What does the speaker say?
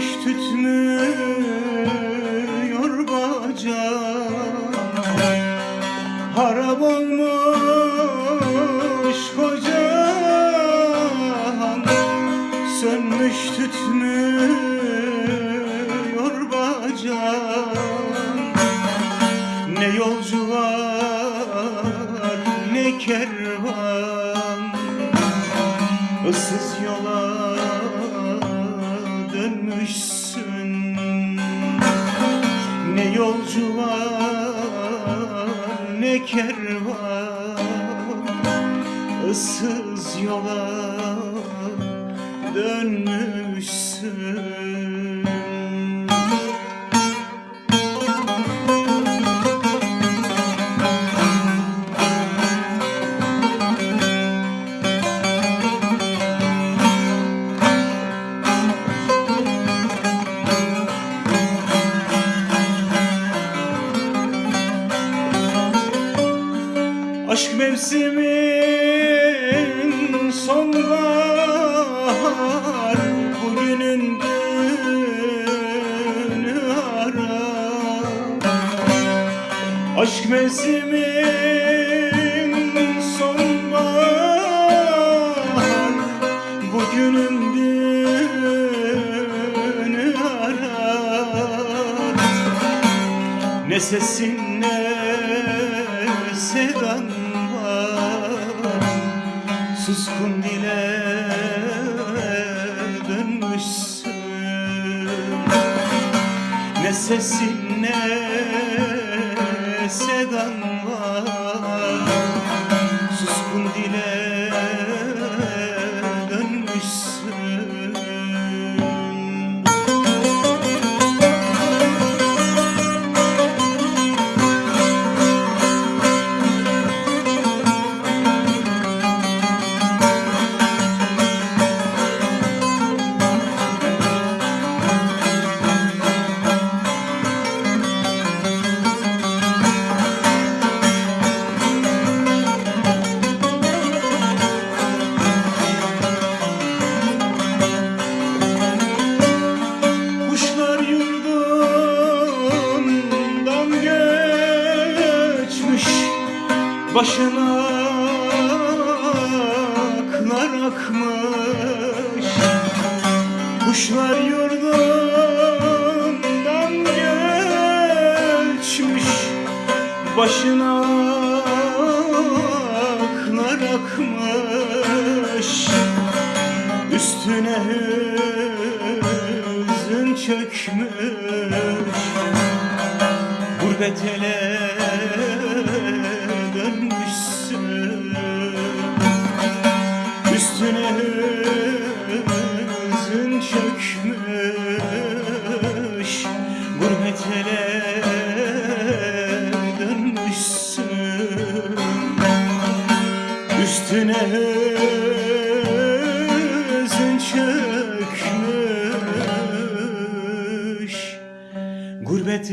Ateş tütmüyor bacağım Harap olmuş kocam Sönmüş tütmüyor bacağım Ne yolcu var ne kervan. Issız yol yolcu var ne kervan Issız yola dönmüşsün Aşk mevsimin sonbahar Bugünün dünü ara Aşk mevsimin sonbahar Bugünün dünü ara ne sesin ne sedan Suskun dile dönmüşsün. Ne sesin ne sedan var. Suskun dile Başına aklar akmış. Kuşlar yurdundan göçmüş Başına aklar akmış. Üstüne hüzün çökmüş. Gurbet ele Üstüne hüzün çökmüş Gurbet ele dönmüşsün Üstüne hüzün çökmüş Gurbet